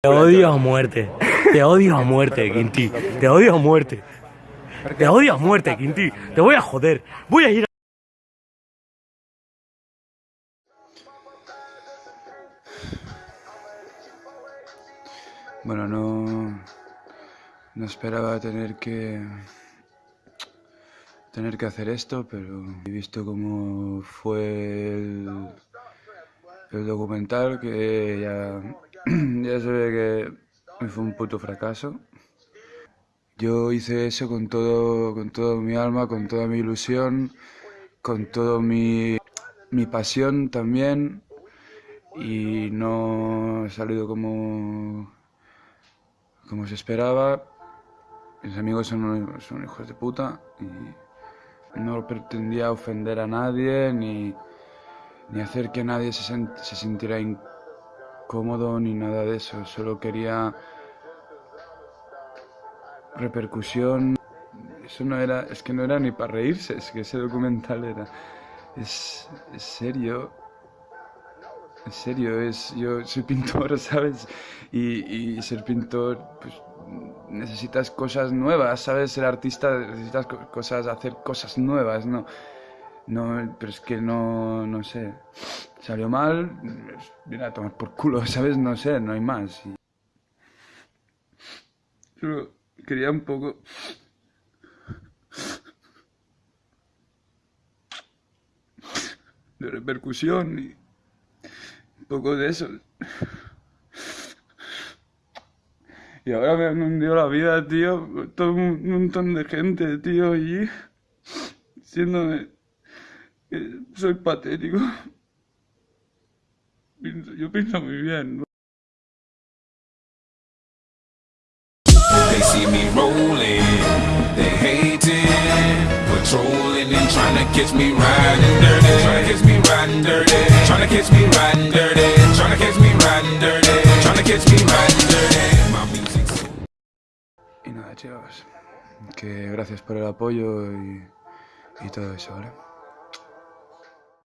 Te odio a muerte. Te odio a muerte, Quinti. Te odio a muerte. Te odio a muerte, Quinti. Te voy a joder. Voy a ir a... Bueno, no, no esperaba tener que tener que hacer esto, pero he visto cómo fue el, el documental que ya, ya se ve que fue un puto fracaso. Yo hice eso con todo, con toda mi alma, con toda mi ilusión, con toda mi, mi pasión también y no ha salido como, como se esperaba. Mis amigos son, son hijos de puta y no pretendía ofender a nadie ni, ni hacer que nadie se, se sintiera incómodo ni nada de eso. Solo quería repercusión. Eso no era, es que no era ni para reírse, es que ese documental era. Es, es serio. En serio, es, yo soy pintor, ¿sabes? Y, y ser pintor, pues necesitas cosas nuevas, ¿sabes? Ser artista necesitas cosas, hacer cosas nuevas, ¿no? No, pero es que no, no sé. Salió mal, viene a tomar por culo, ¿sabes? No sé, no hay más. Y... Quería un poco... de repercusión y un poco de eso. Y ahora me han hundido la vida, tío, todo un montón de gente, tío, y diciéndome que soy patético. Yo pienso muy bien, ¿no? They see me rolling, they hating, patrolling and trying to catch me riding dirty, trying to catch me riding dirty, trying to catch me riding dirty, trying to catch me riding dirty, trying to catch me riding dirty. Y nada, chicos, que gracias por el apoyo y, y todo eso, ¿vale?